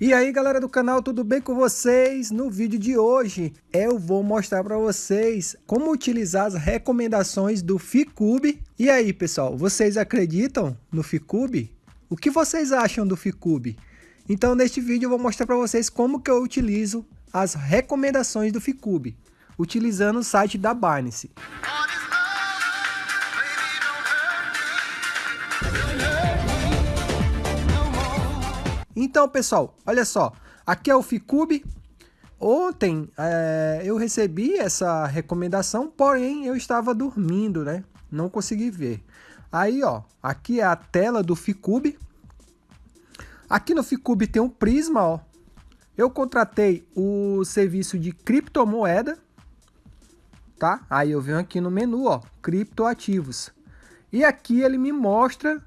E aí galera do canal, tudo bem com vocês? No vídeo de hoje eu vou mostrar para vocês como utilizar as recomendações do Ficube. E aí pessoal, vocês acreditam no Ficube? O que vocês acham do Ficube? Então neste vídeo eu vou mostrar para vocês como que eu utilizo as recomendações do Ficube, utilizando o site da Binance. Então, pessoal, olha só. Aqui é o Ficube. Ontem é, eu recebi essa recomendação, porém eu estava dormindo, né? Não consegui ver. Aí, ó, aqui é a tela do Ficube. Aqui no Ficube tem um Prisma, ó. Eu contratei o serviço de criptomoeda, tá? Aí eu venho aqui no menu, ó, criptoativos. E aqui ele me mostra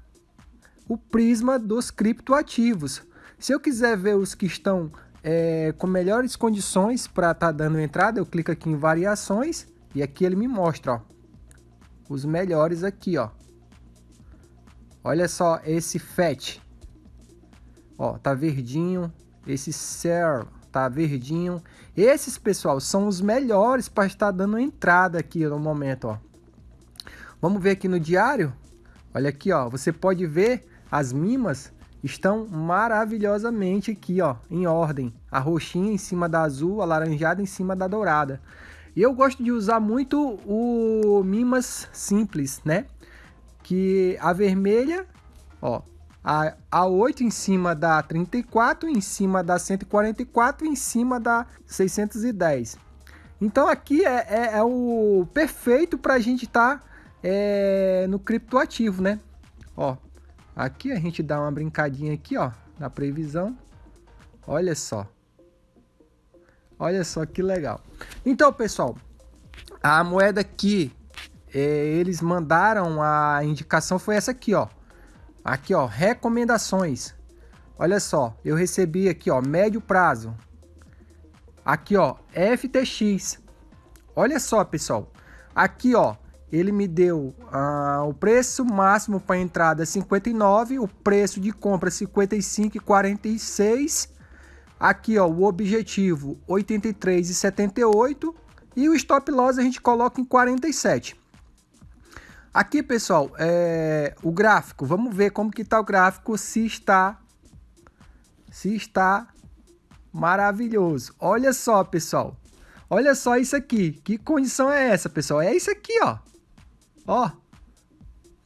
o prisma dos criptoativos. Se eu quiser ver os que estão é, com melhores condições para estar tá dando entrada, eu clico aqui em variações e aqui ele me mostra ó, os melhores aqui. Ó. Olha só esse FET. Ó, tá verdinho. Esse CER tá verdinho. Esses, pessoal, são os melhores para estar dando entrada aqui no momento. Ó. Vamos ver aqui no diário. Olha aqui, ó. Você pode ver as mimas estão maravilhosamente aqui, ó, em ordem. A roxinha em cima da azul, a laranjada em cima da dourada. E eu gosto de usar muito o Mimas simples, né? Que a vermelha, ó, a, a 8 em cima da 34, em cima da 144 em cima da 610. Então aqui é, é, é o perfeito para a gente estar tá, é, no criptoativo, né? Ó, Aqui a gente dá uma brincadinha aqui, ó, na previsão. Olha só. Olha só que legal. Então, pessoal, a moeda que é, eles mandaram a indicação foi essa aqui, ó. Aqui, ó, recomendações. Olha só, eu recebi aqui, ó, médio prazo. Aqui, ó, FTX. Olha só, pessoal. Aqui, ó, ele me deu ah, o preço máximo para entrada 59, o preço de compra 55,46. Aqui ó, o objetivo 83,78 e o stop loss a gente coloca em 47. Aqui pessoal, é, o gráfico, vamos ver como que está o gráfico, se está, se está maravilhoso. Olha só pessoal, olha só isso aqui, que condição é essa pessoal? É isso aqui ó. Ó.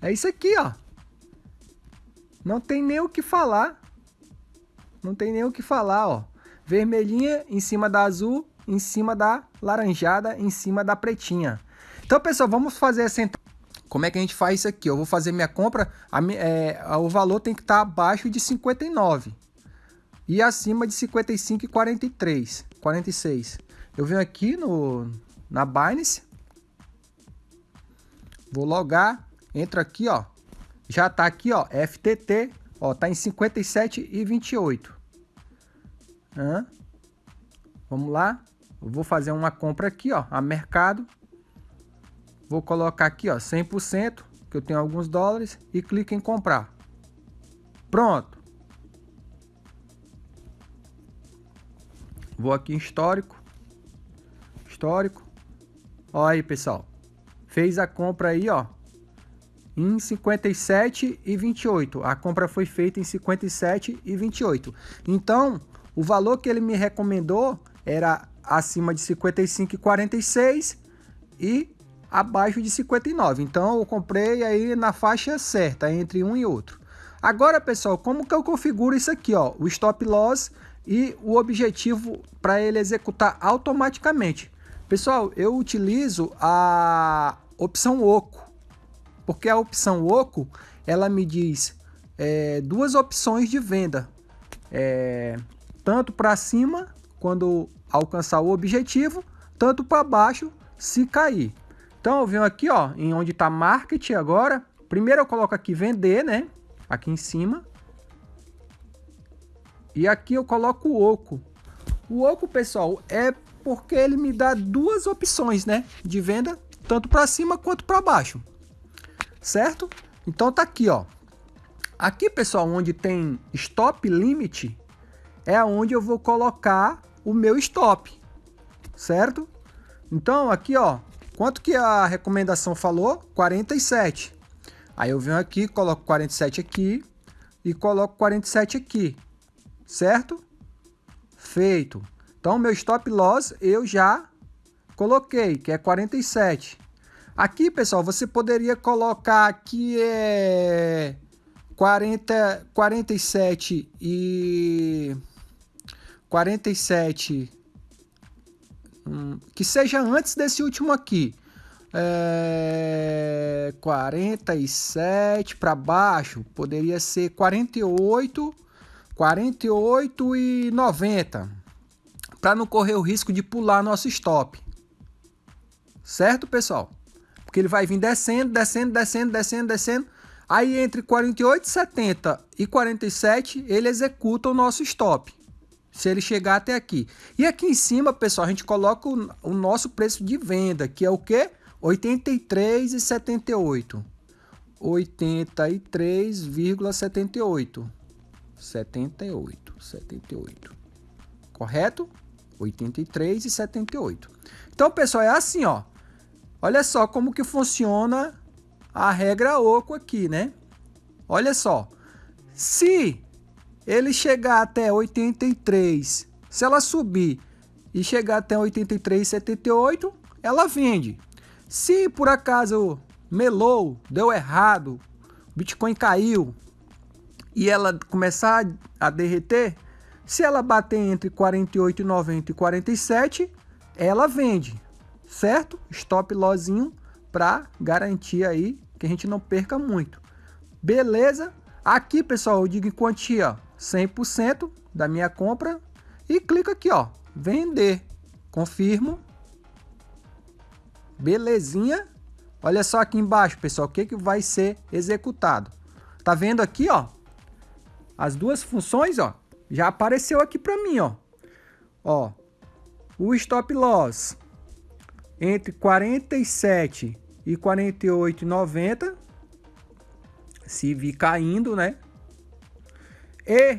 É isso aqui, ó. Não tem nem o que falar. Não tem nem o que falar, ó. Vermelhinha em cima da azul, em cima da laranjada, em cima da pretinha. Então, pessoal, vamos fazer essa Como é que a gente faz isso aqui? Eu vou fazer minha compra, a, é, o valor tem que estar abaixo de 59 e acima de 55 e 43, 46. Eu venho aqui no, na Binance, Vou logar, entro aqui, ó. Já tá aqui, ó, FTT, ó, tá em 57 e 28. Hã? Vamos lá. Eu vou fazer uma compra aqui, ó, a mercado. Vou colocar aqui, ó, 100%, que eu tenho alguns dólares e clico em comprar. Pronto. Vou aqui em histórico. Histórico. Olha aí, pessoal fez a compra aí, ó, em 57 e 28. A compra foi feita em 57 e 28. Então, o valor que ele me recomendou era acima de 55 e 46 e abaixo de 59. Então, eu comprei aí na faixa certa, entre um e outro. Agora, pessoal, como que eu configuro isso aqui, ó? O stop loss e o objetivo para ele executar automaticamente. Pessoal, eu utilizo a opção oco, porque a opção oco ela me diz é, duas opções de venda, é, tanto para cima quando alcançar o objetivo, tanto para baixo se cair. Então eu venho aqui ó, em onde está market agora, primeiro eu coloco aqui vender, né? Aqui em cima. E aqui eu coloco o oco. O oco, pessoal, é porque ele me dá duas opções, né? De venda tanto para cima quanto para baixo, certo? Então tá aqui, ó. Aqui, pessoal, onde tem stop limit, é onde eu vou colocar o meu stop, certo? Então, aqui, ó, quanto que a recomendação falou? 47. Aí eu venho aqui, coloco 47 aqui e coloco 47 aqui, certo? Feito. Então, meu stop loss eu já coloquei, que é 47. Aqui, pessoal, você poderia colocar que é 40, 47 e 47 hum, que seja antes desse último aqui. É, 47 para baixo, poderia ser 48, 48 e 90, para não correr o risco de pular nosso stop. Certo, pessoal? Porque ele vai vir descendo, descendo, descendo, descendo, descendo. Aí entre 48, 70 e 47, ele executa o nosso stop. Se ele chegar até aqui. E aqui em cima, pessoal, a gente coloca o, o nosso preço de venda, que é o quê? 83,78. 83,78. 78, 78. Correto? 83,78. Então, pessoal, é assim, ó. Olha só como que funciona a regra oco aqui, né? Olha só. Se ele chegar até 83, se ela subir e chegar até 83,78, ela vende. Se por acaso melou, deu errado, Bitcoin caiu e ela começar a derreter, se ela bater entre 48,90 e 47, ela vende certo? Stop lossinho para garantir aí que a gente não perca muito. Beleza? Aqui, pessoal, eu digo em quantia 100% da minha compra e clico aqui, ó, vender. Confirmo. Belezinha. Olha só aqui embaixo, pessoal, o que, que vai ser executado. Tá vendo aqui, ó? As duas funções, ó, já apareceu aqui para mim, ó. Ó, o stop loss entre 47 e 48,90 se vir caindo, né? E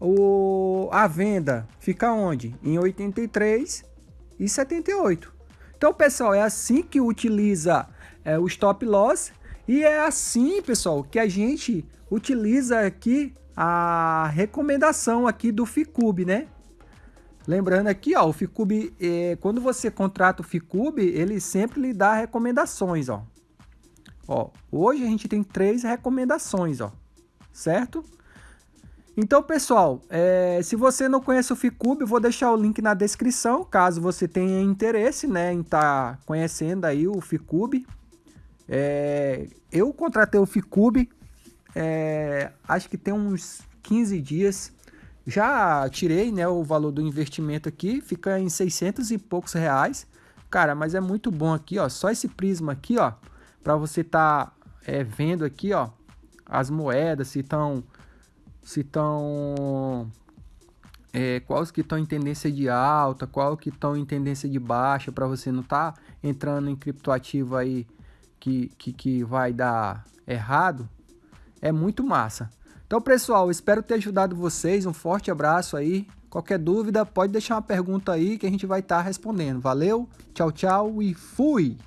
o, a venda fica onde? Em 83 e 78. Então, pessoal, é assim que utiliza é, o stop loss e é assim, pessoal, que a gente utiliza aqui a recomendação aqui do Ficube, né? Lembrando aqui, ó, o Ficube, é, quando você contrata o Ficube, ele sempre lhe dá recomendações, ó. Ó, hoje a gente tem três recomendações, ó, certo? Então, pessoal, é, se você não conhece o Ficube, vou deixar o link na descrição, caso você tenha interesse, né, em estar tá conhecendo aí o Ficube. É, eu contratei o Ficube, é, acho que tem uns 15 dias, já tirei né, o valor do investimento aqui, fica em 600 e poucos reais. Cara, mas é muito bom aqui, ó, só esse prisma aqui, ó, para você tá é, vendo aqui, ó, as moedas, se estão se estão é, quais que estão em tendência de alta, qual que estão em tendência de baixa, para você não tá entrando em criptoativo aí que, que, que vai dar errado, é muito massa. Então, pessoal, espero ter ajudado vocês. Um forte abraço aí. Qualquer dúvida, pode deixar uma pergunta aí que a gente vai estar tá respondendo. Valeu, tchau, tchau e fui!